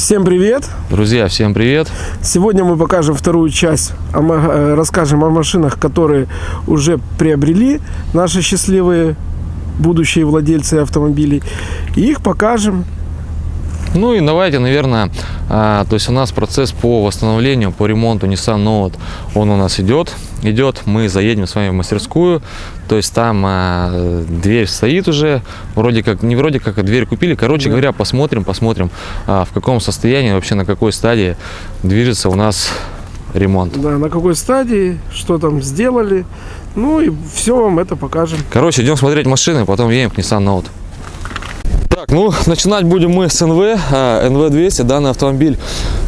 Всем привет! Друзья, всем привет! Сегодня мы покажем вторую часть, э, расскажем о машинах, которые уже приобрели наши счастливые будущие владельцы автомобилей. И их покажем. Ну и давайте, наверное, а, то есть у нас процесс по восстановлению, по ремонту Nissan Note, он у нас идет, идет, мы заедем с вами в мастерскую, то есть там а, дверь стоит уже, вроде как, не вроде как, а дверь купили, короче Да. говоря, посмотрим, посмотрим, а, в каком состоянии, вообще на какой стадии движется у нас ремонт. Да, на какой стадии, что там сделали. Ну и все вам это покажем. Короче, идем смотреть машины, потом едем к Nissan Note. Так, ну, начинать будем мы с НВ, а, НВ-200. Данный автомобиль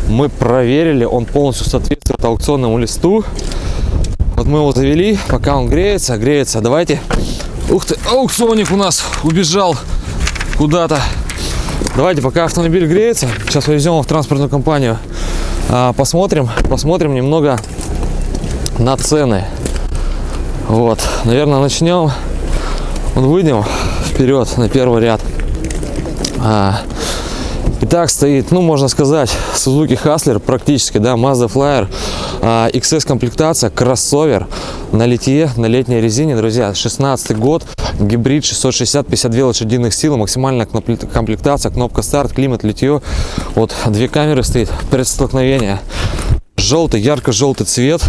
мы проверили, он полностью соответствует аукционному листу. Вот мы его завели, пока он греется, греется. Давайте. Ух ты, аукционник у нас убежал куда-то. Давайте, пока автомобиль греется, сейчас повезем его в транспортную компанию. а, Посмотрим, посмотрим немного на цены. Вот, наверное, начнем. Вот выйдем вперед на первый ряд. А, Итак, стоит, ну, можно сказать, Suzuki Hustler практически, да, Mazda Flyer, а, XS комплектация, кроссовер на литье, на летней резине, друзья, 16 год, гибрид 660, 52 лошадиных сил, максимальная комплектация, кнопка старт, климат, литье, вот, две камеры стоит, предстолкновение, желтый, ярко-желтый цвет,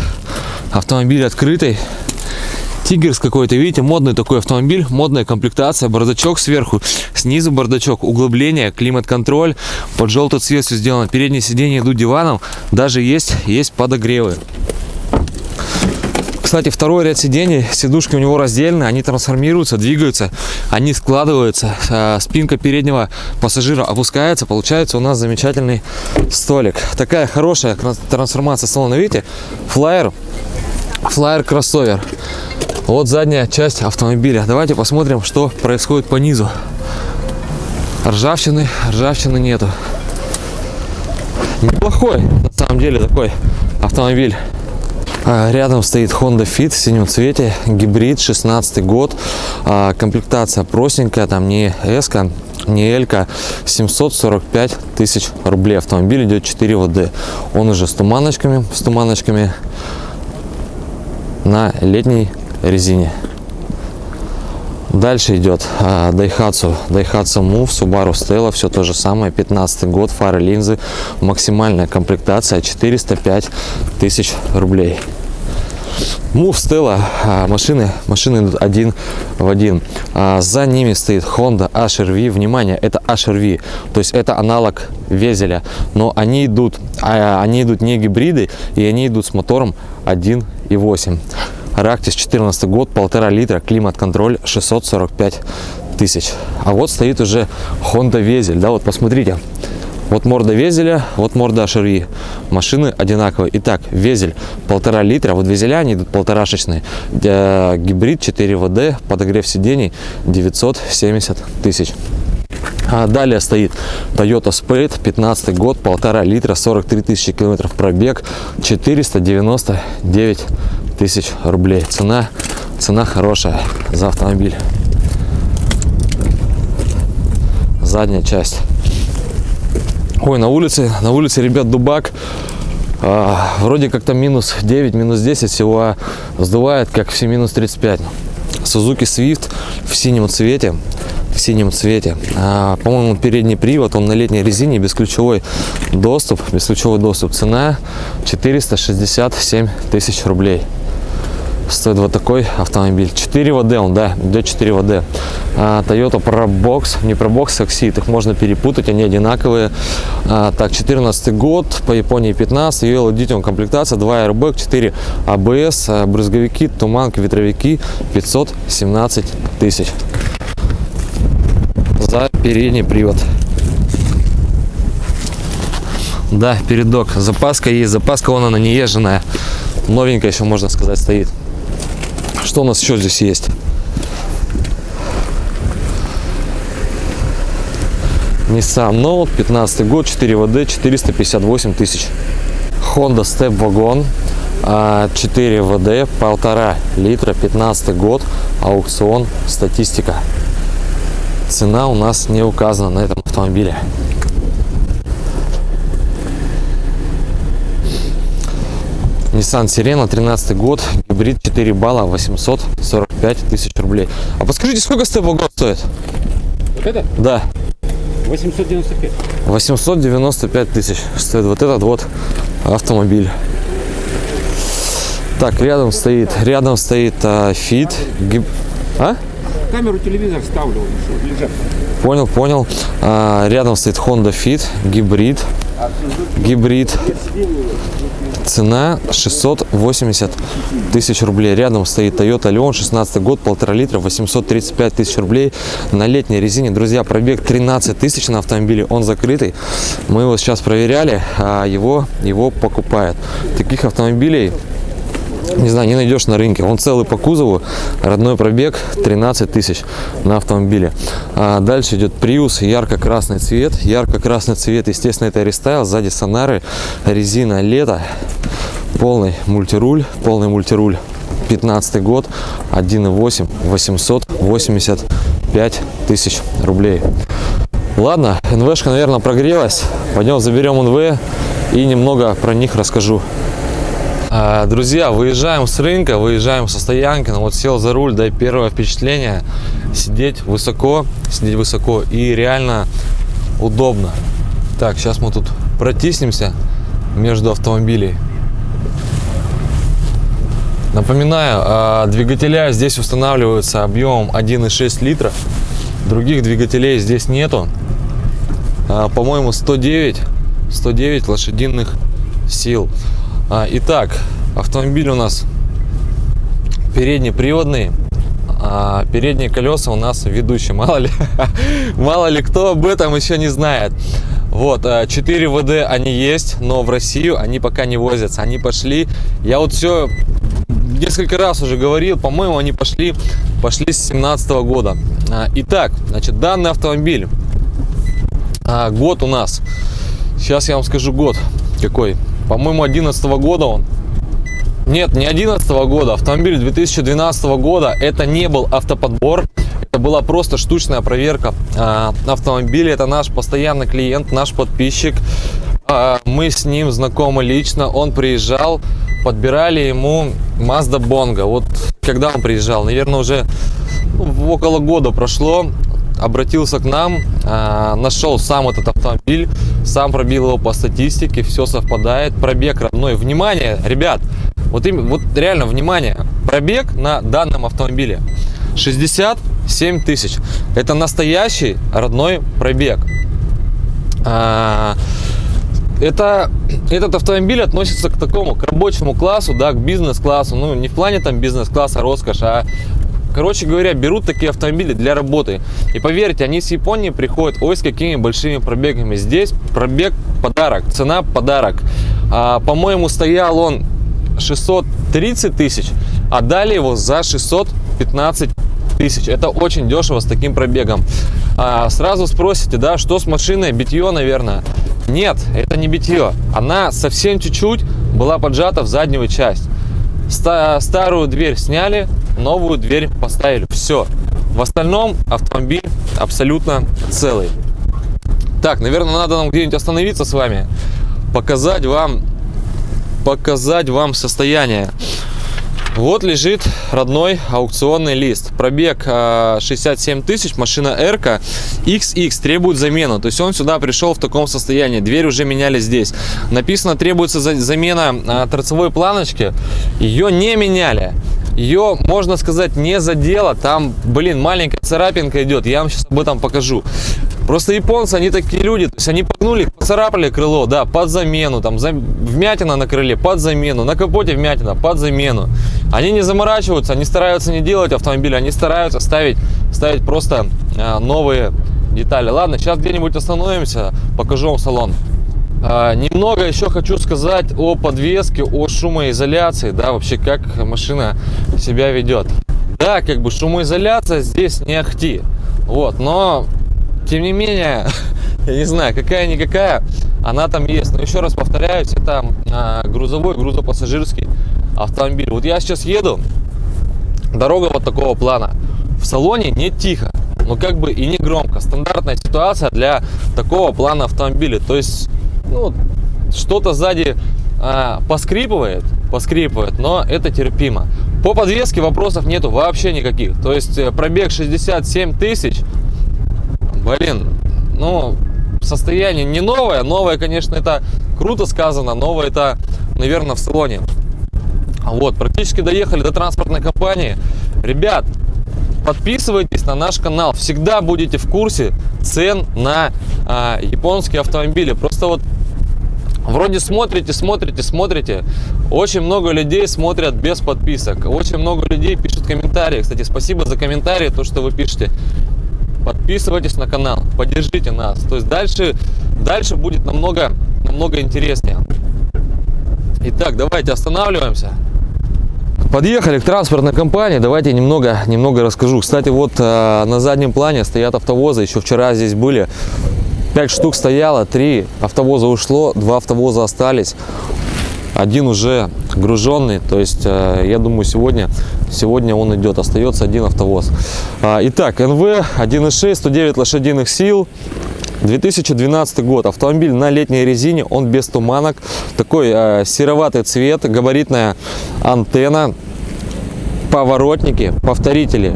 автомобиль открытый, Тигерс какой-то, видите, модный такой автомобиль, модная комплектация, бардачок сверху, снизу бардачок, углубление, климат-контроль, под желтый цвет все сделано, передние сиденья идут диваном, даже есть, есть подогревы. Кстати, второй ряд сидений, сидушки у него раздельные, они трансформируются, двигаются, они складываются, а, спинка переднего пассажира опускается, получается у нас замечательный столик. Такая хорошая трансформация салона, видите, флайер, флайер кроссовер. Вот задняя часть автомобиля. Давайте посмотрим, что происходит по низу. Ржавчины, ржавчины нету. Неплохой, на самом деле, такой автомобиль. А, Рядом стоит Honda Fit в синем цвете, гибрид, 16 год, А, комплектация простенькая, там не S, не L, 745 тысяч рублей. Автомобиль идет 4 ВД. Он уже с туманочками, с туманочками на летней резине. Дальше идет а, Daihatsu, Daihatsu Move, Subaru Stella, все то же самое, 15 год, фары, линзы, максимальная комплектация 405 тысяч рублей. Move Stella, а, машины, машины идут один в один. А, за ними стоит Honda HRV, внимание, это HRV, то есть это аналог Везеля, но они идут, они идут не гибриды, и они идут с мотором 1.8. Рактис 14 год, полтора литра, климат-контроль 645 тысяч. А вот стоит уже Honda Везель, да, вот посмотрите. Вот морда Везеля, вот морда HRV. Машины одинаковые. Итак, Везель полтора литра, вот Везеля они идут полторашечные. Э, Гибрид 4 ВД, подогрев сидений 970 тысяч. А далее стоит Toyota Spade, 15 год, полтора литра, 43 тысячи километров пробег, 499 тысяч рублей. Цена, цена хорошая за автомобиль. Задняя часть. Ой, на улице, на улице, ребят, дубак. А, вроде как там минус 9, минус 10 всего, сдувает как все минус 35. Suzuki Swift в синем цвете, в синем цвете. А, по-моему, передний привод, он на летней резине, бесключевой доступ, бесключевой доступ. Цена 467 тысяч рублей. Стоит вот такой автомобиль. 4 ВД он, да, идет 4 ВД. А, Toyota ProBox, не ProBox, Exit, их можно перепутать, они одинаковые. А, так, 14 год, по Японии 15, ее Lithium комплектация, 2 airbag, 4 ABS, брызговики, туманки, ветровики, 517 тысяч. За передний привод. Да, передок. Запаска есть, запаска вон она не езженная. Новенькая еще, можно сказать, стоит. Что у нас еще здесь есть? Nissan Note, 15 год, 4 ВД, 458 тысяч. Honda Step Wagon, а, 4 ВД, 1,5 литра, 15 год, аукцион, статистика. Цена у нас не указана на этом автомобиле. Nissan Sirena, 13 год, гибрид 4 балла, 845 тысяч рублей. А подскажите, сколько СТБ год стоит? Вот это Да, 895. 895 тысяч стоит вот этот вот автомобиль. Так, рядом стоит, рядом стоит а, Fit. гиб- А? Камеру телевизор ставлю, лежат. Понял, понял. А, рядом стоит Honda Fit, гибрид. Гибрид. Цена 680 тысяч рублей. Рядом стоит Toyota Leon, 16 год, полтора литра, 835 тысяч рублей на летней резине. Друзья, пробег 13 тысяч на автомобиле, он закрытый. Мы его сейчас проверяли, а его, его покупают. Таких автомобилей не знаю, не найдешь на рынке. Он целый по кузову, родной пробег 13 тысяч на автомобиле. А дальше идет Prius, ярко-красный цвет. Ярко-красный цвет, естественно, это рестайл. Сзади сонары, резина лето, полный мультируль, полный мультируль. 15 год, 1.8, 885 тысяч рублей. Ладно, НВшка, наверное, прогрелась. Пойдем заберем НВ и немного про них расскажу. А, Друзья, выезжаем с рынка, выезжаем со стоянки. Ну вот сел за руль, да и первое впечатление сидеть высоко, сидеть высоко и реально удобно. Так, сейчас мы тут протиснемся между автомобилей. Напоминаю, а, двигателя здесь устанавливаются объемом 1,6 литра. Других двигателей здесь нету. А, По-моему, 109, 109 лошадиных сил. А, Итак, автомобиль у нас переднеприводный. А передние колеса у нас ведущие. Мало ли, мало ли кто об этом еще не знает. Вот, 4 ВД они есть, но в Россию они пока не возятся. Они пошли, я вот все несколько раз уже говорил, по-моему, они пошли, пошли с 17 года. А, Итак, значит, данный автомобиль, а, год у нас, сейчас я вам скажу год какой, по-моему, 11 года он. Нет, не 11 года, автомобиль 2012 года, это не был автоподбор, это была просто штучная проверка а, автомобиля, это наш постоянный клиент, наш подписчик, А, мы с ним знакомы лично, он приезжал, подбирали ему Mazda Bongo, вот когда он приезжал, наверное, уже около года прошло, обратился к нам, а, нашел сам этот автомобиль, сам пробил его по статистике, все совпадает, пробег родной. Внимание, ребят, вот, им, вот реально, внимание, пробег на данном автомобиле 67 тысяч. Это настоящий родной пробег. А, это, этот автомобиль относится к такому, к рабочему классу, да, к бизнес-классу. Ну, не в плане там бизнес-класса роскошь, а Короче говоря, берут такие автомобили для работы. И поверьте, они с Японии приходят, ой, с какими большими пробегами. Здесь пробег подарок, цена подарок. А, по-моему, стоял он 630 тысяч, а дали его за 615 тысяч. Это очень дешево с таким пробегом. А, сразу спросите, да, что с машиной? Битье, наверное. Нет, это не битье. Она совсем чуть-чуть была поджата в заднюю часть. Ста- старую дверь сняли, новую дверь поставили. Все. В остальном автомобиль абсолютно целый. Так, наверное, надо нам где-нибудь остановиться с вами, показать вам, показать вам состояние. Вот лежит родной аукционный лист. Пробег а, 67 тысяч, машина R XX требует замену. То есть он сюда пришел в таком состоянии. Дверь уже меняли здесь. Написано требуется за- замена а, торцевой планочки. Ее не меняли. Ее, можно сказать, не задело. Там, блин, маленькая царапинка идет. Я вам сейчас об этом покажу. Просто японцы, они такие люди, то есть они погнули, поцарапали крыло, да, под замену, там, за- вмятина на крыле, под замену, на капоте вмятина, под замену. Они не заморачиваются, они стараются не делать автомобили, они стараются ставить, ставить просто а, новые детали. Ладно, сейчас где-нибудь остановимся, покажу вам салон. А, немного еще хочу сказать о подвеске, о шумоизоляции, да, вообще как машина себя ведет. Да, как бы шумоизоляция здесь не ахти, вот, но тем не менее, я не знаю, какая-никакая, она там есть. Но еще раз повторяюсь, это а, грузовой, грузопассажирский автомобиль. Вот я сейчас еду, дорога вот такого плана. В салоне не тихо, но как бы и не громко. Стандартная ситуация для такого плана автомобиля. То есть, ну, что-то сзади а, поскрипывает, поскрипывает, но это терпимо. По подвеске вопросов нету вообще никаких. То есть э, пробег 67 тысяч, блин, ну, состояние не новое. Новое, конечно, это круто сказано. Новое это, наверное, в салоне. Вот, практически доехали до транспортной компании. Ребят, подписывайтесь на наш канал. Всегда будете в курсе цен на а, японские автомобили. Просто вот Вроде смотрите, смотрите, смотрите. Очень много людей смотрят без подписок. Очень много людей пишут комментарии. Кстати, спасибо за комментарии, то, что вы пишете. Подписывайтесь на канал, поддержите нас. То есть дальше, дальше будет намного, намного интереснее. Итак, давайте останавливаемся. Подъехали к транспортной компании, давайте немного, немного расскажу. Кстати, вот э, на заднем плане стоят автовозы, еще вчера здесь были. 5 штук стояло, 3 автовоза ушло, 2 автовоза остались. Один уже груженный, то есть э, я думаю сегодня, сегодня он идет, остается один автовоз. А, итак, НВ 1.6, 109 лошадиных сил, 2012 год. Автомобиль на летней резине, он без туманок. Такой э, сероватый цвет, габаритная антенна, поворотники, повторители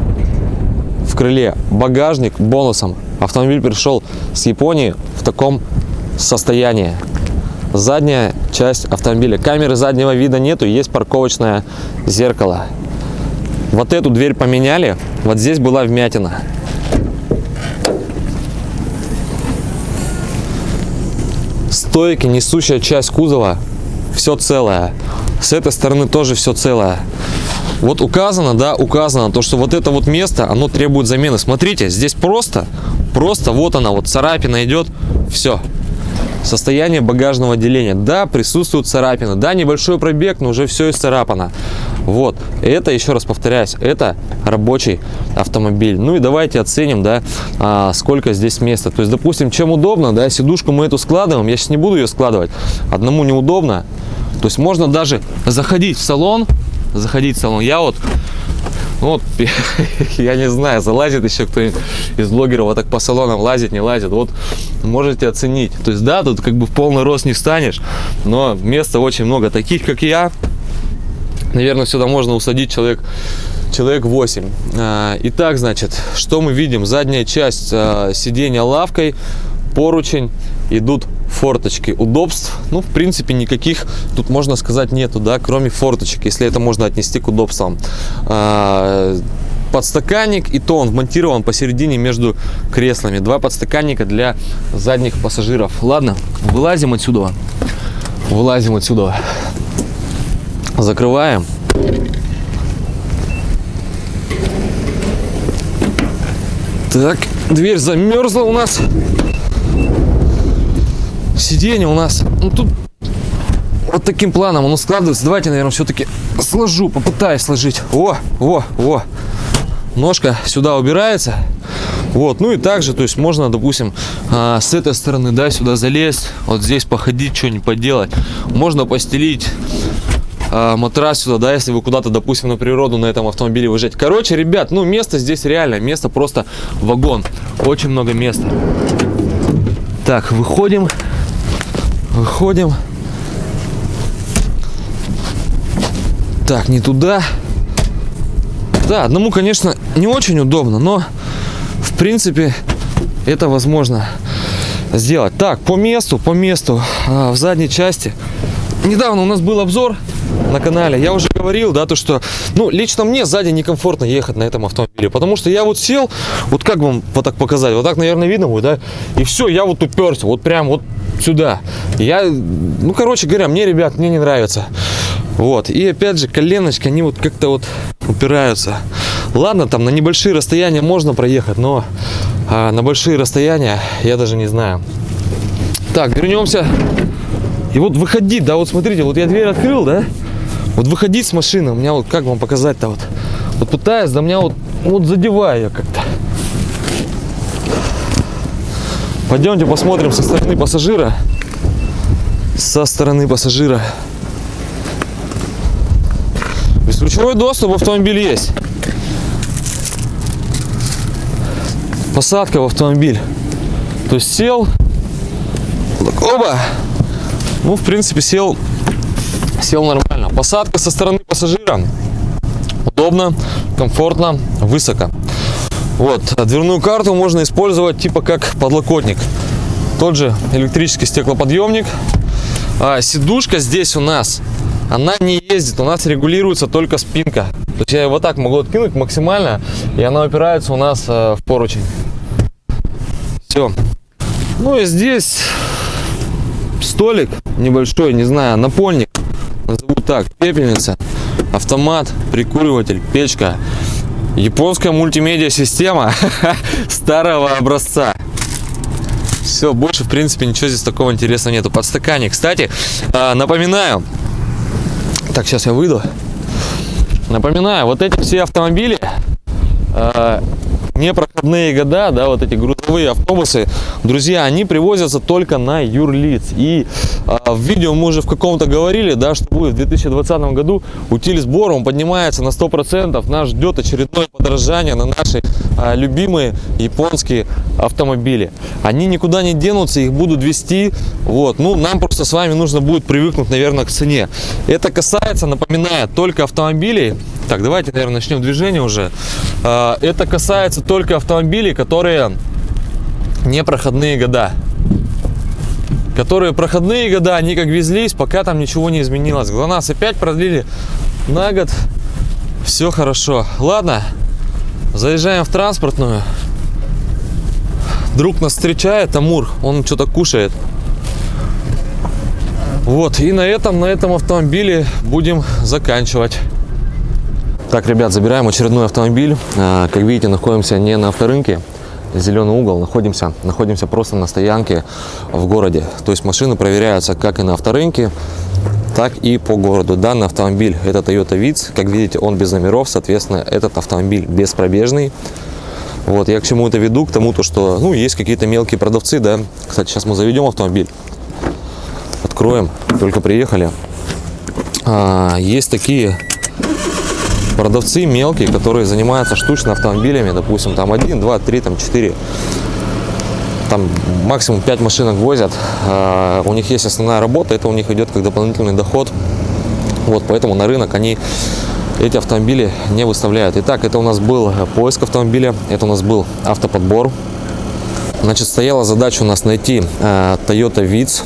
в крыле, багажник бонусом. Автомобиль пришел с Японии в таком состоянии. Задняя часть автомобиля. Камеры заднего вида нету, есть парковочное зеркало. Вот эту дверь поменяли, вот здесь была вмятина. Стойки, несущая часть кузова, все целое. С этой стороны тоже все целое. Вот указано, да, указано, то, что вот это вот место, оно требует замены. Смотрите, здесь просто, просто вот она, вот царапина идет, все. Состояние багажного отделения. Да, присутствует царапина. Да, небольшой пробег, но уже все исцарапано. Вот. Это, еще раз повторяюсь, это рабочий автомобиль. Ну и давайте оценим, да, а, сколько здесь места. То есть, допустим, чем удобно, да, сидушку мы эту складываем. Я сейчас не буду ее складывать. Одному неудобно. То есть, можно даже заходить в салон, заходить в салон. Я вот вот, я не знаю, залазит еще кто-нибудь из блогеров вот так по салонам лазит, не лазит. Вот можете оценить. То есть, да, тут как бы в полный рост не встанешь, но места очень много. Таких, как я, наверное, сюда можно усадить человек, человек 8. А, итак, значит, что мы видим? Задняя часть а, сиденья лавкой, поручень, идут форточки удобств. Ну в принципе никаких тут можно сказать нету да кроме форточек если это можно отнести к удобствам. А, подстаканник и то он вмонтирован посередине между креслами. Два подстаканника для задних пассажиров. Ладно вылазим отсюда. Вылазим отсюда. Закрываем. Так дверь замерзла у нас сиденье у нас, ну тут вот таким планом оно складывается. Давайте, наверное, все-таки сложу, попытаюсь сложить. О, о, о. Ножка сюда убирается. Вот, ну и также, то есть можно, допустим, а, с этой стороны, да, сюда залезть, вот здесь походить, что-нибудь поделать. Можно постелить а, матрас сюда, да, если вы куда-то, допустим, на природу на этом автомобиле выезжаете. Короче, ребят, ну место здесь реально, место просто вагон. Очень много места. Так, выходим выходим так не туда. Да одному конечно не очень удобно но в принципе это возможно сделать. Так по месту по месту а, в задней части. Недавно у нас был обзор на канале. Я уже говорил да то что ну лично мне сзади некомфортно ехать на этом автомобиле потому что я вот сел вот как вам вот так показать? Вот так наверное видно будет да? И все я вот уперся вот прям вот сюда. Я, ну, короче говоря, мне, ребят, мне не нравится. Вот. И опять же, коленочки, они вот как-то вот упираются. Ладно, там на небольшие расстояния можно проехать, но а, на большие расстояния я даже не знаю. Так, вернемся. И вот выходить, да, вот смотрите, вот я дверь открыл, да? Вот выходить с машины, у меня вот, как вам показать-то вот? Вот пытаюсь, да меня вот, вот задеваю как-то. Пойдемте посмотрим со стороны пассажира. Со стороны пассажира. Бесключевой доступ в автомобиль есть. Посадка в автомобиль. То есть сел. Оба. Ну, в принципе, сел Сел нормально. Посадка со стороны пассажира. Удобно, комфортно, высоко. Вот, дверную карту можно использовать типа как подлокотник. Тот же электрический стеклоподъемник. А, сидушка здесь у нас, она не ездит, у нас регулируется только спинка. То есть я его так могу откинуть максимально, и она упирается у нас э, в поручень. Все. Ну и здесь столик небольшой, не знаю, напольник, назову так, пепельница, автомат, прикуриватель, печка. Японская мультимедиа система старого образца. Все, больше, в принципе, ничего здесь такого интересного нету. Подстаканник. Кстати, а, напоминаю. Так, сейчас я выйду. Напоминаю, вот эти все автомобили а, непроходные года, да, вот эти грузовые автобусы, друзья, они привозятся только на юрлиц. И а, в видео мы уже в каком-то говорили, да, что будет в 2020 году утиль сбор, он поднимается на 100%, нас ждет очередное подорожание на наши а, любимые японские автомобили. Они никуда не денутся, их будут вести, вот, ну, нам просто с вами нужно будет привыкнуть, наверное, к цене. Это касается, напоминаю, только автомобилей, так, давайте, наверное, начнем движение уже. А, Это касается только автомобилей, которые не проходные года. Которые проходные года, они как везлись, пока там ничего не изменилось. ГЛОНАСС опять продлили на год. Все хорошо. Ладно, заезжаем в транспортную. Друг нас встречает, Амур, он что-то кушает. Вот, и на этом, на этом автомобиле будем заканчивать. Так, ребят, забираем очередной автомобиль. А, Как видите, находимся не на авторынке, зеленый угол, находимся, находимся просто на стоянке в городе. То есть машины проверяются как и на авторынке, так и по городу. Данный автомобиль это Toyota Vitz. Как видите, он без номеров, соответственно, этот автомобиль беспробежный. Вот, я к чему это веду? К тому, то, что, ну, есть какие-то мелкие продавцы, да. Кстати, сейчас мы заведем автомобиль. Откроем, только приехали. А, есть такие продавцы мелкие, которые занимаются штучно автомобилями, допустим, там 1, 2, 3, там 4, там максимум 5 машинок возят. А, У них есть основная работа, это у них идет как дополнительный доход. Вот, поэтому на рынок они эти автомобили не выставляют. Итак, это у нас был поиск автомобиля, это у нас был автоподбор. Значит, стояла задача у нас найти э, Toyota Vitz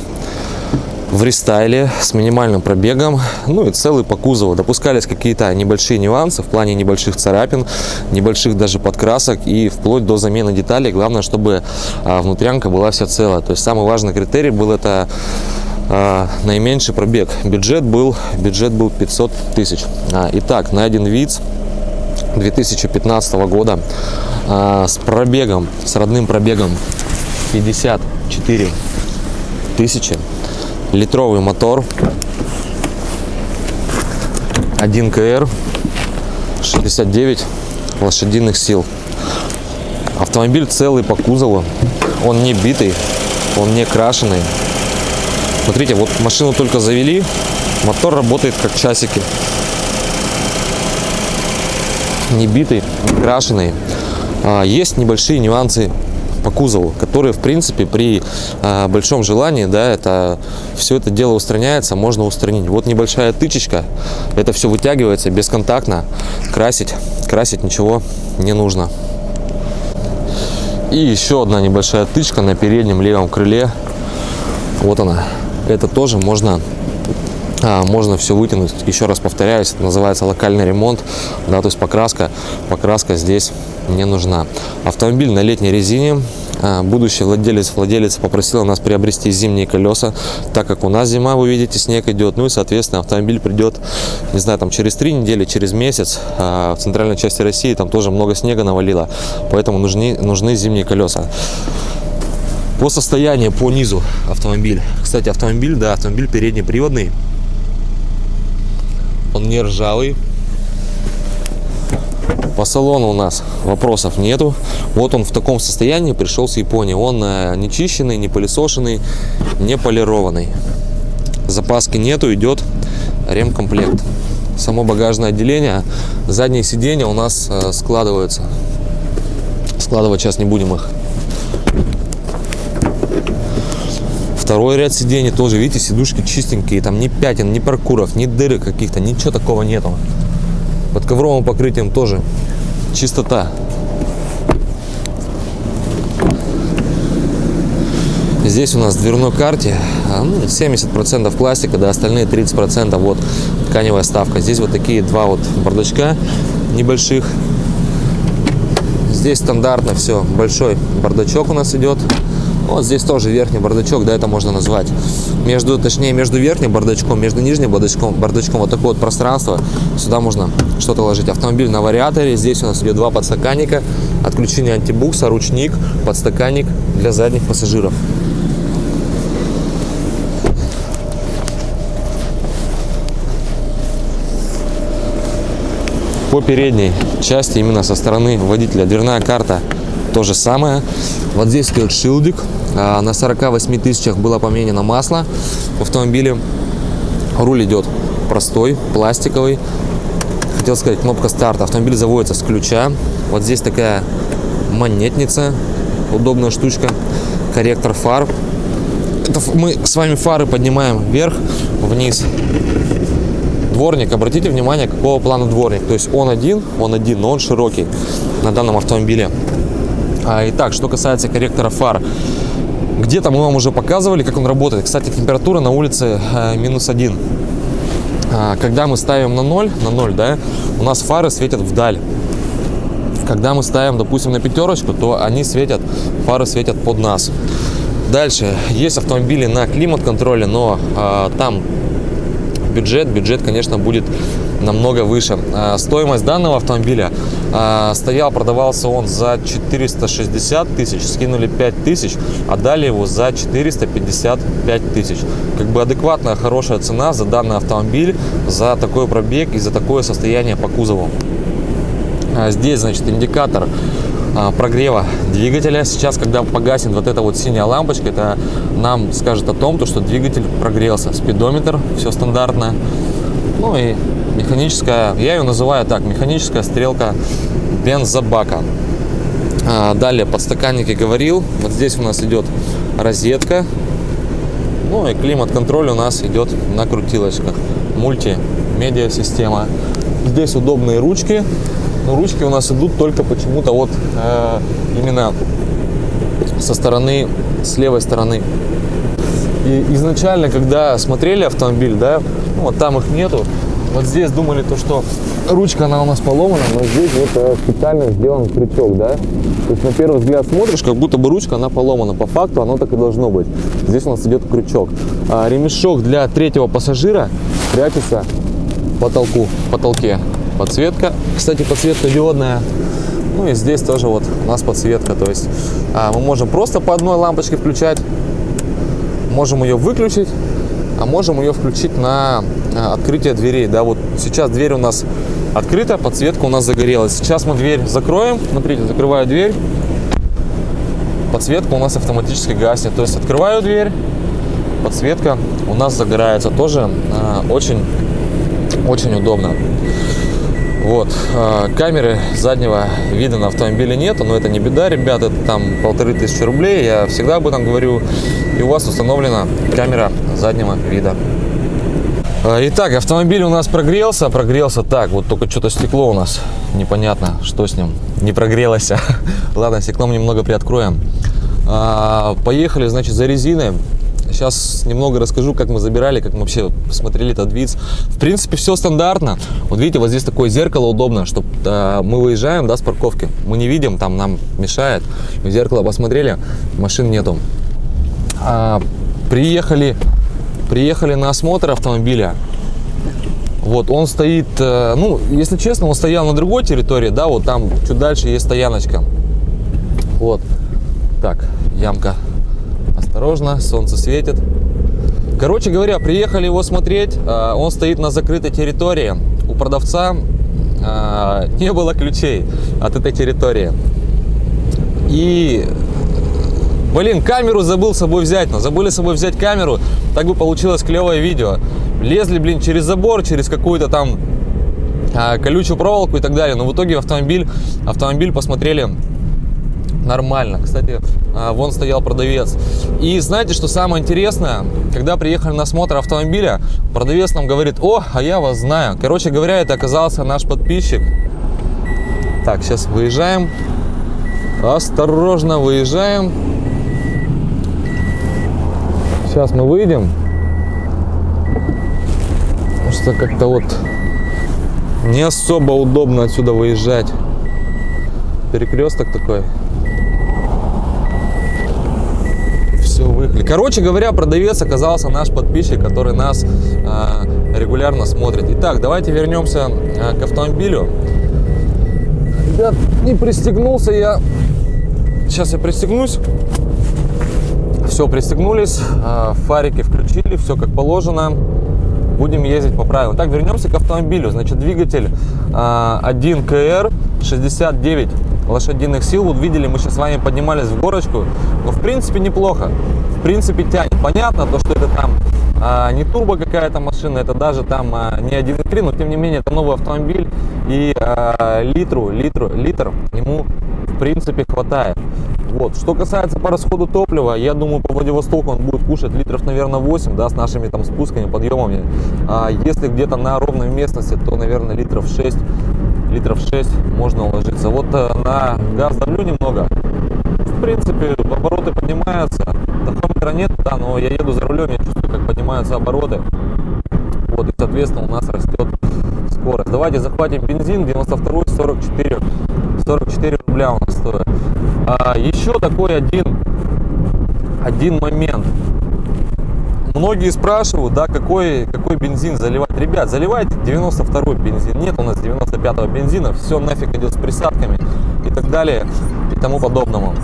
в рестайле с минимальным пробегом, ну и целый по кузову. Допускались какие-то небольшие нюансы в плане небольших царапин, небольших даже подкрасок и вплоть до замены деталей. Главное, чтобы а, внутрянка была вся целая. То есть самый важный критерий был это а, наименьший пробег. Бюджет был, бюджет был 500 тысяч. А, итак, найден вид 2015 года с пробегом, с родным пробегом 54 тысячи литровый мотор 1 КР 69 лошадиных сил. Автомобиль целый по кузову он не битый он не крашеный. Смотрите вот машину только завели мотор работает как часики. Не битый не крашеный. А, есть небольшие нюансы по кузову, которые, в принципе, при а, большом желании, да, это все это дело устраняется, можно устранить. Вот небольшая тычечка, это все вытягивается бесконтактно, красить, красить ничего не нужно. И еще одна небольшая тычка на переднем левом крыле, вот она. Это тоже можно а, можно все вытянуть. Еще раз повторяюсь, это называется локальный ремонт, да, то есть покраска, покраска здесь не нужна. Автомобиль на летней резине. А, Будущий владелец, владелец попросила нас приобрести зимние колеса, так как у нас зима, вы видите, снег идет. Ну и, соответственно, автомобиль придет, не знаю, там через три недели, через месяц. А В центральной части России там тоже много снега навалило, поэтому нужны, нужны зимние колеса. По состоянию, по низу автомобиль. Кстати, автомобиль, да, автомобиль переднеприводный. Он не ржавый. По салону у нас вопросов нету. Вот он в таком состоянии пришел с Японии. Он э, не чищенный, не пылесошенный, не полированный. Запаски нету, идет ремкомплект. Само багажное отделение, задние сиденья у нас э, складываются. Складывать сейчас не будем их. Второй ряд сидений тоже, видите, сидушки чистенькие, там ни пятен, ни паркуров, ни дырок каких-то, ничего такого нету. Под ковровым покрытием тоже чистота. Здесь у нас в дверной карте а, ну, 70% пластика, да, остальные 30% вот тканевая ставка. Здесь вот такие два вот бардачка небольших. Здесь стандартно все, большой бардачок у нас идет. Вот здесь тоже верхний бардачок, да, это можно назвать. Между, точнее, между верхним бардачком, между нижним бардачком, бардачком вот такое вот пространство. Сюда можно что-то ложить. Автомобиль на вариаторе. Здесь у нас идет два подстаканника, отключение антибукса, ручник, подстаканник для задних пассажиров. По передней части, именно со стороны водителя, дверная карта то же самое. Вот здесь идет шилдик. А, На 48 тысячах было поменено масло в автомобиле. Руль идет простой, пластиковый. Хотел сказать, кнопка старта. Автомобиль заводится с ключа. Вот здесь такая монетница, удобная штучка. Корректор фар. Это мы с вами фары поднимаем вверх, вниз. Дворник, обратите внимание, какого плана дворник. То есть он один, он один, но он широкий на данном автомобиле. А, итак, что касается корректора фар. Где-то мы вам уже показывали, как он работает. Кстати, температура на улице э, минус один. А, когда мы ставим на 0, на 0, да, у нас фары светят вдаль. Когда мы ставим, допустим, на пятерочку, то они светят, фары светят под нас. Дальше, есть автомобили на климат-контроле, но а, там бюджет, бюджет, конечно, будет намного выше. А, Стоимость данного автомобиля а, стоял, продавался он за 460 тысяч, скинули 5 тысяч, а дали его за 455 тысяч. Как бы адекватная, хорошая цена за данный автомобиль, за такой пробег и за такое состояние по кузову. А, Здесь, значит, индикатор а, прогрева двигателя. Сейчас, когда погаснет вот эта вот синяя лампочка, это нам скажет о том, то, что двигатель прогрелся. Спидометр, все стандартно. Ну и механическая, я ее называю так, механическая стрелка бензобака. А, Далее подстаканники говорил. Вот здесь у нас идет розетка. Ну и климат-контроль у нас идет на крутилочках. Мульти-медиа система. Здесь удобные ручки. Но ручки у нас идут только почему-то вот э, именно со стороны, с левой стороны. И изначально, когда смотрели автомобиль, да, ну, вот там их нету, вот здесь думали то, что ручка она у нас поломана, но здесь вот э, специально сделан крючок, да. То есть на первый взгляд смотришь, как будто бы ручка она поломана. По факту оно так и должно быть. Здесь у нас идет крючок. А, ремешок для третьего пассажира прячется потолку, потолке. Подсветка, кстати, подсветка диодная. Ну и здесь тоже вот у нас подсветка. То есть а, мы можем просто по одной лампочке включать, можем ее выключить, а можем ее включить на а, открытие дверей. Да, вот сейчас дверь у нас открыта, подсветка у нас загорелась. Сейчас мы дверь закроем. Смотрите, закрываю дверь. Подсветка у нас автоматически гаснет. То есть открываю дверь, подсветка у нас загорается. Тоже а, очень, очень удобно. Вот, а, камеры заднего вида на автомобиле нету, но это не беда, ребята, это там полторы тысячи рублей, я всегда об этом говорю. И у вас установлена камера заднего вида. А, Итак, автомобиль у нас прогрелся, прогрелся так, вот только что-то стекло у нас, непонятно, что с ним, не прогрелось. Ладно, стеклом немного приоткроем. А, Поехали, значит, за резиной. Сейчас немного расскажу, как мы забирали, как мы вообще смотрели этот вид. В принципе, все стандартно. Вот видите, вот здесь такое зеркало удобно, что мы выезжаем да, с парковки. Мы не видим, там нам мешает. В зеркало посмотрели, машин нету. А, приехали, приехали на осмотр автомобиля. Вот, он стоит, э, ну, если честно, он стоял на другой территории, да, вот там чуть дальше есть стояночка. Вот, так, ямка. Осторожно, солнце светит. Короче говоря, приехали его смотреть. э, Он стоит на закрытой территории. У продавца э, не было ключей от этой территории. И Блин, камеру забыл с собой взять, но забыли с собой взять камеру, так бы получилось клевое видео. Лезли, блин, через забор, через какую-то там а, колючую проволоку и так далее. Но в итоге автомобиль, автомобиль посмотрели Нормально. Кстати, а, вон стоял продавец. И знаете, что самое интересное? Когда приехали на осмотр автомобиля, продавец нам говорит, о, а я вас знаю. Короче говоря, это оказался наш подписчик. Так, сейчас выезжаем. Осторожно выезжаем. Сейчас мы выйдем. Потому что как-то вот не особо удобно отсюда выезжать. Перекресток такой. Все, выехали. Короче говоря, продавец оказался наш подписчик, который нас э, регулярно смотрит. Итак, давайте вернемся э, к автомобилю. Ребят, не пристегнулся я. Сейчас я пристегнусь. Все, пристегнулись, э, фарики включили, все как положено. Будем ездить по правилам. Так, вернемся к автомобилю. Значит, двигатель э, 1 КР 69 лошадиных сил. Вот видели, мы сейчас с вами поднимались в горочку. Но в принципе неплохо. В принципе тянет. Понятно, то, что это там а, не турбо какая-то машина, это даже там а, не 1.3, но тем не менее это новый автомобиль. И а, литру, литру, литр ему принципе хватает. Вот. Что касается по расходу топлива, я думаю, по Владивостоку он будет кушать литров, наверное, 8, да, с нашими там спусками, подъемами. А если где-то на ровной местности, то, наверное, литров 6 литров 6 можно уложиться. Вот э, на газ давлю немного. В принципе, обороты поднимаются. Тахометра нет, да, но я еду за рулем, я чувствую, как поднимаются обороты. И, соответственно, у нас растет скорость. Давайте захватим бензин, 92 44, 44 рубля у нас стоит. А, еще такой один, один момент. Многие спрашивают, да, какой, какой бензин заливать. Ребят, заливайте 92 бензин. Нет у нас 95 бензина. Все нафиг идет с присадками и так далее и тому подобному.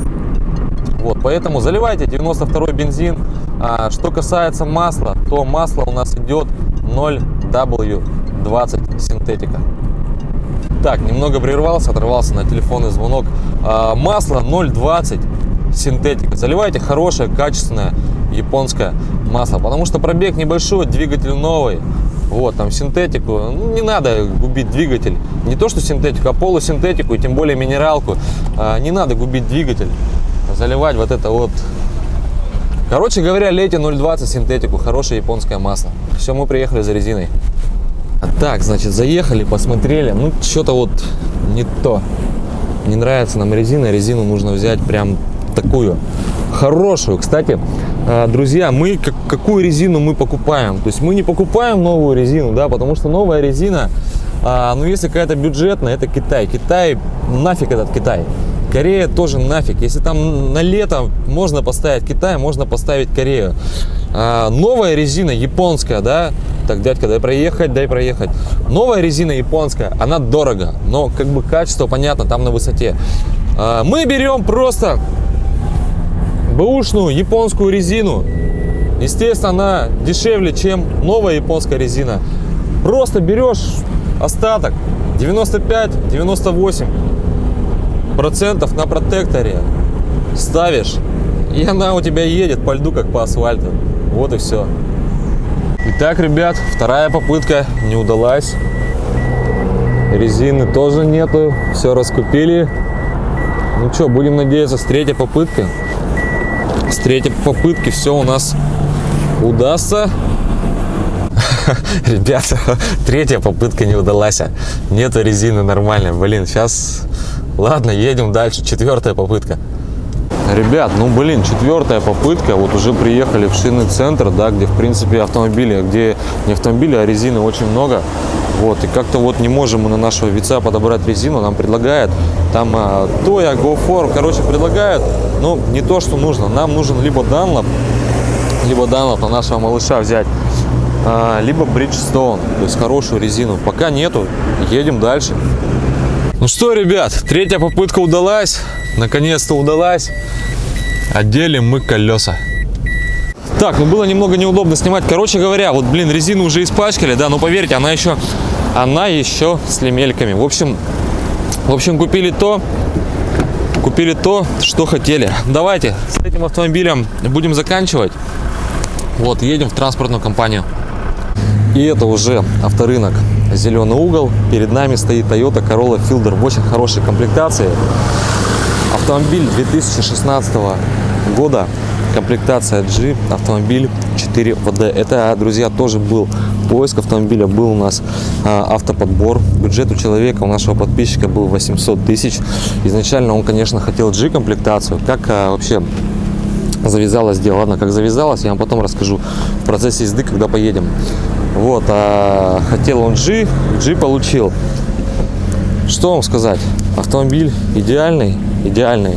Вот, поэтому заливайте 92 бензин. А, что касается масла, то масло у нас идет 0W20 синтетика. Так, немного прервался, оторвался на телефонный звонок. А, масло 0,20 синтетика. Заливайте хорошее, качественное японское масло, потому что пробег небольшой, двигатель новый. Вот, там синтетику, ну, не надо губить двигатель. Не то, что синтетику, а полусинтетику, и тем более минералку. А, не надо губить двигатель, заливать вот это вот. Короче говоря, лейте 0,20 синтетику, хорошее японское масло. Все, мы приехали за резиной. Так, значит, заехали, посмотрели. Ну, что-то вот не то. Не нравится нам резина. Резину нужно взять прям такую хорошую. Кстати, э, друзья, мы какую резину мы покупаем? То есть мы не покупаем новую резину, да, потому что новая резина, а, ну если какая-то бюджетная, это Китай. Китай, нафиг этот Китай. Корея тоже нафиг. Если там на лето можно поставить Китай, можно поставить Корею. А, новая резина японская, да, так, дядька, дай проехать, дай проехать. Новая резина японская, она дорого, но как бы качество, понятно, там на высоте. А, мы берем просто бэушную японскую резину. Естественно, она дешевле, чем новая японская резина. Просто берешь остаток 95-98 процентов на протекторе ставишь и она у тебя едет по льду как по асфальту вот и все итак ребят вторая попытка не удалась. Резины тоже нету все раскупили. Ну что будем надеяться с третьей попытки. С третьей попытки все у нас удастся. Ребята третья попытка не удалась. Нету резины нормально блин сейчас ладно едем дальше. Четвертая попытка ребят ну блин четвертая попытка. Вот уже приехали в шинный центр да где в принципе автомобили где не автомобили а резины очень много. Вот и как-то вот не можем мы на нашего вица подобрать резину. Нам предлагают там а, Тоя, GoFor, короче предлагают но не то что нужно. Нам нужен либо Dunlop либо Dunlop на нашего малыша взять а, либо Bridgestone то есть хорошую резину. Пока нету едем дальше ну что, ребят, третья попытка удалась. Наконец-то удалась. Отделим мы колеса. Так, ну было немного неудобно снимать. Короче говоря, вот, блин, резину уже испачкали, да, но поверьте, она еще, она еще с лемельками. В общем, в общем, купили то, купили то, что хотели. Давайте с этим автомобилем будем заканчивать. Вот, едем в транспортную компанию. И это уже авторынок зеленый угол. Перед нами стоит Toyota Corolla Fielder в очень хорошей комплектации. Автомобиль 2016 года, комплектация G, автомобиль 4 ВД. Это, друзья, тоже был поиск автомобиля, был у нас а, автоподбор. Бюджет у человека, у нашего подписчика был 800 тысяч. Изначально он, конечно, хотел G комплектацию. Как а, вообще завязалось дело. Ладно, как завязалось, я вам потом расскажу в процессе езды, когда поедем. Вот, а хотел он G, G получил. Что вам сказать? Автомобиль идеальный, идеальный.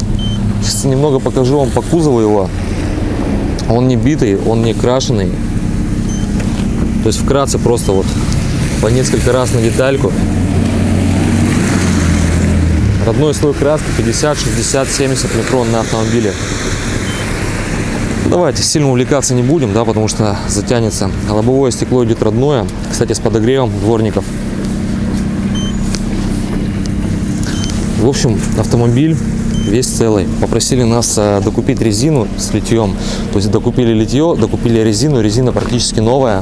Сейчас немного покажу вам по кузову его. Он не битый, он не крашеный. То есть вкратце просто вот по несколько раз на детальку. Родной слой краски 50, 60, 70 микрон на автомобиле. Давайте сильно увлекаться не будем, да, потому что затянется. Лобовое стекло идет родное, кстати, с подогревом дворников. В общем, автомобиль весь целый. Попросили нас э, докупить резину с литьем. То есть докупили литье, докупили резину. Резина практически новая.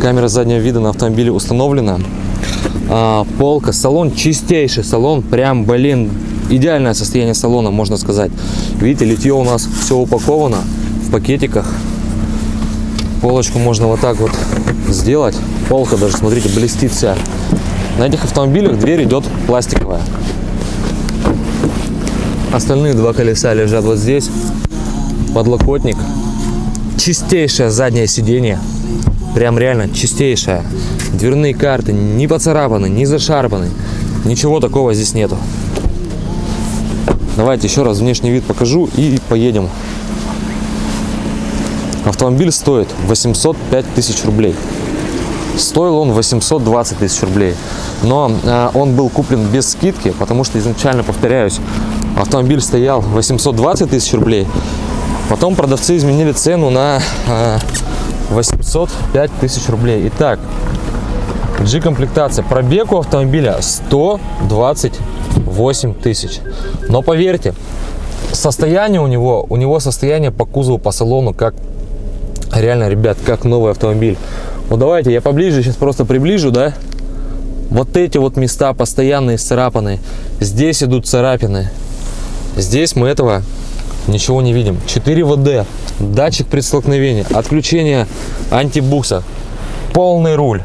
Камера заднего вида на автомобиле установлена. А, полка, салон чистейший салон. Прям, блин, идеальное состояние салона, можно сказать. Видите, литье у нас все упаковано пакетиках. Полочку можно вот так вот сделать. Полка даже, смотрите, блестит вся. На этих автомобилях дверь идет пластиковая. Остальные два колеса лежат вот здесь. Подлокотник. Чистейшее заднее сиденье. Прям реально чистейшее. Дверные карты не поцарапаны, не зашарпаны. Ничего такого здесь нету. Давайте еще раз внешний вид покажу и поедем. Автомобиль стоит 805 тысяч рублей. Стоил он 820 тысяч рублей. Но э, он был куплен без скидки, потому что изначально, повторяюсь, автомобиль стоял 820 тысяч рублей. Потом продавцы изменили цену на э, 805 тысяч рублей. Итак, G-комплектация. Пробег у автомобиля 128 тысяч. Но поверьте, состояние у него, у него состояние по кузову, по салону, как реально, ребят, как новый автомобиль. Ну давайте я поближе сейчас просто приближу, да. Вот эти вот места постоянные царапаны. Здесь идут царапины. Здесь мы этого ничего не видим. 4 ВД, датчик при столкновении, отключение антибукса, полный руль.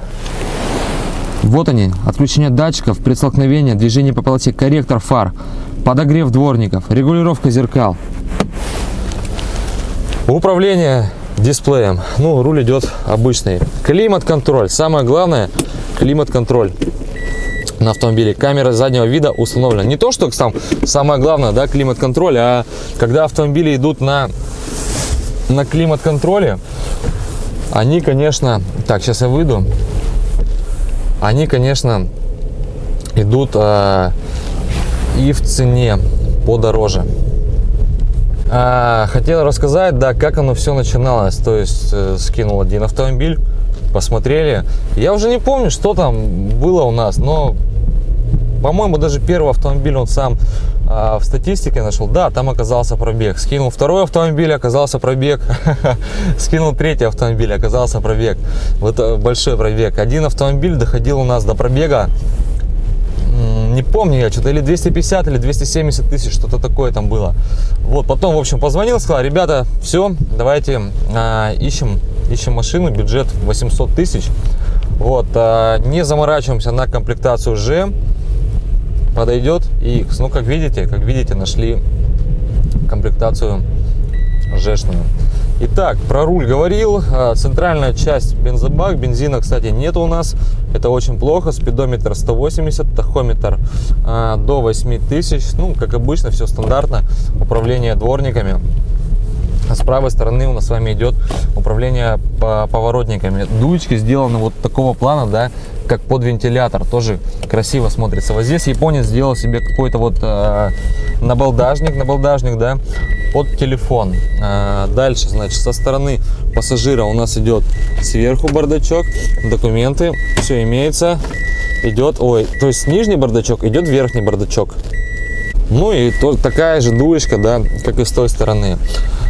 Вот они, отключение датчиков, предстолкновение, движение по полосе, корректор фар, подогрев дворников, регулировка зеркал. Управление дисплеем. Ну, руль идет обычный. Климат-контроль. Самое главное, климат-контроль на автомобиле. Камера заднего вида установлена. Не то, что там самое главное, да, климат-контроль, а когда автомобили идут на, на климат-контроле, они, конечно... Так, сейчас я выйду. Они, конечно, идут э, и в цене подороже. А, хотел рассказать, да, как оно все начиналось. То есть э, скинул один автомобиль, посмотрели. Я уже не помню, что там было у нас, но, по-моему, даже первый автомобиль он сам а, в статистике нашел. Да, там оказался пробег. Скинул второй автомобиль, оказался пробег. Скинул третий автомобиль, оказался пробег. Вот э, большой пробег. Один автомобиль доходил у нас до пробега не помню я, что-то или 250, или 270 тысяч, что-то такое там было. Вот, потом, в общем, позвонил, сказал, ребята, все, давайте а, ищем, ищем машину, бюджет 800 тысяч. Вот, а, не заморачиваемся на комплектацию G, подойдет X. Ну, как видите, как видите, нашли комплектацию G-шную. Итак, про руль говорил. А, центральная часть бензобак. Бензина, кстати, нет у нас. Это очень плохо. Спидометр 180, тахометр а, до 8000. Ну, как обычно, все стандартно. Управление дворниками. А с правой стороны у нас с вами идет управление поворотниками. Дуечки сделаны вот такого плана, да, как под вентилятор. Тоже красиво смотрится. Вот здесь японец сделал себе какой-то вот э, набалдажник, набалдажник, да, под телефон. Э, дальше, значит, со стороны пассажира у нас идет сверху бардачок, документы, все имеется. Идет, ой, то есть нижний бардачок, идет верхний бардачок. Ну и то, такая же дуечка, да, как и с той стороны.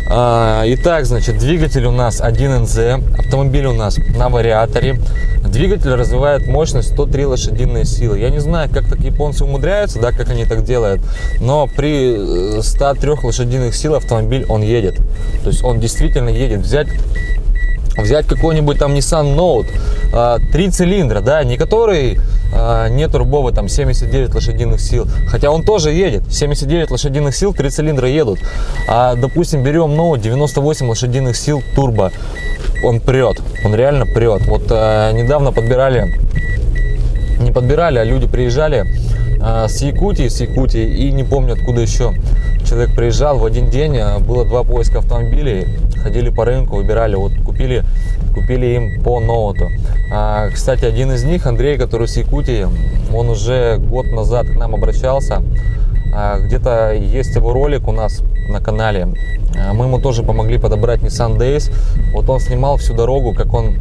А, Итак, значит, двигатель у нас 1НЗ, автомобиль у нас на вариаторе. Двигатель развивает мощность 103 лошадиные силы. Я не знаю, как так японцы умудряются, да, как они так делают, но при э, 103 лошадиных сил автомобиль он едет. То есть он действительно едет. Взять взять какой-нибудь там Nissan Note, а, три цилиндра, да, не который а, не турбовый, там 79 лошадиных сил, хотя он тоже едет, 79 лошадиных сил, три цилиндра едут, а, допустим, берем Note 98 лошадиных сил турбо, он прет, он реально прет. Вот а, недавно подбирали, не подбирали, а люди приезжали с Якутии, с Якутии и не помню откуда еще человек приезжал. В один день, было два поиска автомобилей, ходили по рынку, выбирали, вот купили, купили им по ноуту. А, кстати, один из них, Андрей, который с Якутии, он уже год назад к нам обращался, А, где-то есть его ролик у нас на канале, А, мы ему тоже помогли подобрать Nissan Days, вот он снимал всю дорогу, как он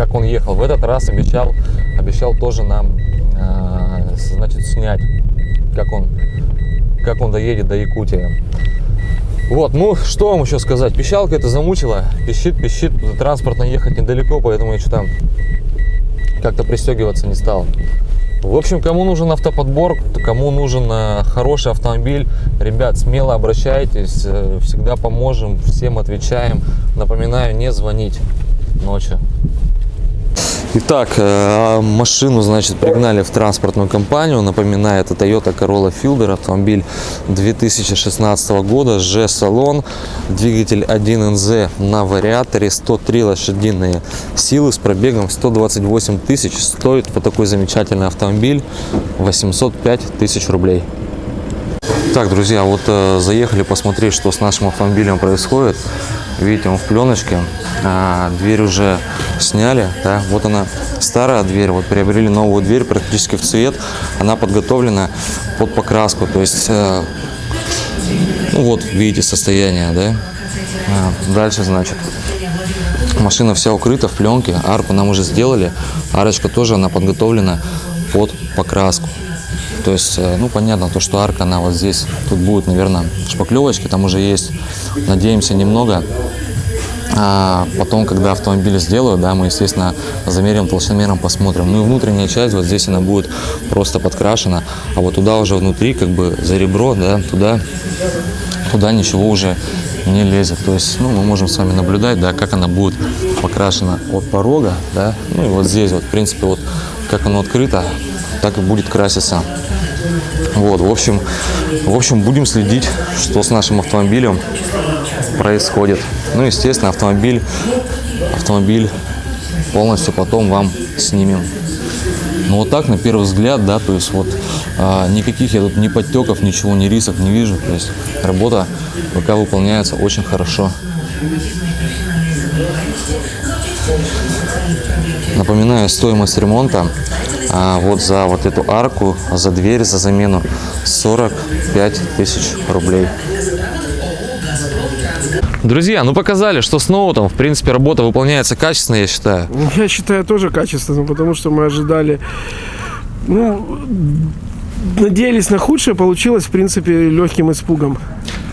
как он ехал. В этот раз обещал, обещал тоже нам, э, значит, снять, как он, как он доедет до Якутии. Вот, ну, что вам еще сказать? Пищалка это замучила, пищит, пищит, транспортно ехать недалеко, поэтому я что-то как-то пристегиваться не стал. В общем, кому нужен автоподбор, кому нужен э, хороший автомобиль, ребят, смело обращайтесь, э, всегда поможем, всем отвечаем. Напоминаю, не звонить ночью. Итак, э, машину, значит, пригнали в транспортную компанию. Напоминаю, это Toyota Corolla Fielder, автомобиль 2016 года, G-салон, двигатель 1NZ на вариаторе, 103 лошадиные силы с пробегом 128 тысяч. Стоит вот такой замечательный автомобиль 805 тысяч рублей. Так, друзья, вот э, заехали посмотреть, что с нашим автомобилем происходит. Видите, он в пленочке. А, дверь уже сняли. Да? Вот она старая дверь. Вот приобрели новую дверь практически в цвет. Она подготовлена под покраску. То есть, э, ну вот, видите состояние, да? А, дальше, значит, машина вся укрыта в пленке. Арку нам уже сделали. Арочка тоже, она подготовлена под покраску. То есть, э, ну, понятно, то, что арка, она вот здесь, тут будет, наверное, шпаклевочки, там уже есть, надеемся, немного. А потом, когда автомобиль сделают, да, мы, естественно, замерим толщиномером, посмотрим. Ну и внутренняя часть, вот здесь она будет просто подкрашена, а вот туда уже внутри, как бы за ребро, да, туда, туда ничего уже не лезет. То есть, ну, мы можем с вами наблюдать, да, как она будет покрашена от порога, да, ну и вот здесь вот, в принципе, вот как оно открыто, так и будет краситься. Вот, в общем, в общем, будем следить, что с нашим автомобилем происходит. Ну, естественно, автомобиль, автомобиль полностью потом вам снимем. Ну, вот так, на первый взгляд, да, то есть вот а, никаких я тут ни подтеков, ничего, ни рисок не вижу. То есть работа пока выполняется очень хорошо. Напоминаю, стоимость ремонта а, вот за вот эту арку, за дверь, за замену 45 тысяч рублей. Друзья, ну показали, что с ноутом, в принципе, работа выполняется качественно, я считаю. Я считаю тоже качественно, потому что мы ожидали, ну, надеялись на худшее, получилось, в принципе, легким испугом.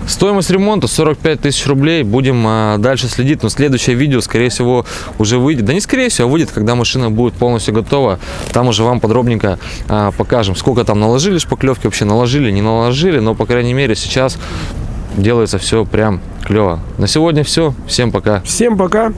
Стоимость ремонта 45 тысяч рублей. Будем а, дальше следить. Но следующее видео, скорее всего, уже выйдет. Да не скорее всего, а выйдет, когда машина будет полностью готова. Там уже вам подробненько а, покажем, сколько там наложили шпаклевки, вообще наложили, не наложили. Но, по крайней мере, сейчас делается все прям клево. На сегодня все. Всем пока. Всем пока.